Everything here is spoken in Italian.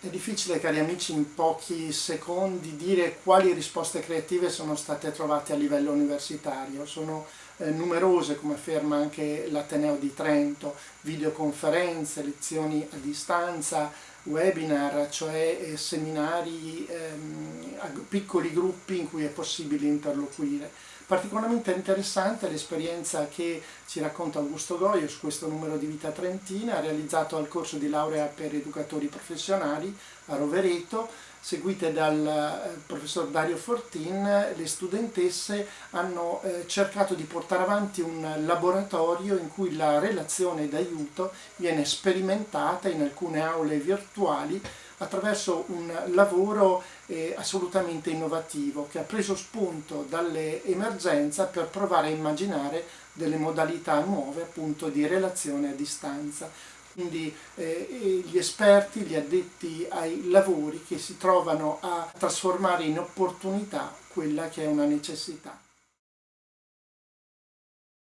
È difficile, cari amici, in pochi secondi dire quali risposte creative sono state trovate a livello universitario. Sono eh, numerose, come afferma anche l'Ateneo di Trento, videoconferenze, lezioni a distanza, webinar, cioè eh, seminari, ehm, piccoli gruppi in cui è possibile interloquire. Particolarmente interessante l'esperienza che ci racconta Augusto Goio su questo numero di Vita Trentina, realizzato al corso di laurea per educatori professionali a Rovereto, seguite dal eh, professor Dario Fortin, le studentesse hanno eh, cercato di portare avanti un laboratorio in cui la relazione d'aiuto viene sperimentata in alcune aule virtuali attraverso un lavoro eh, assolutamente innovativo che ha preso spunto dalle emergenze per provare a immaginare delle modalità nuove appunto di relazione a distanza. Quindi eh, gli esperti, gli addetti ai lavori che si trovano a trasformare in opportunità quella che è una necessità.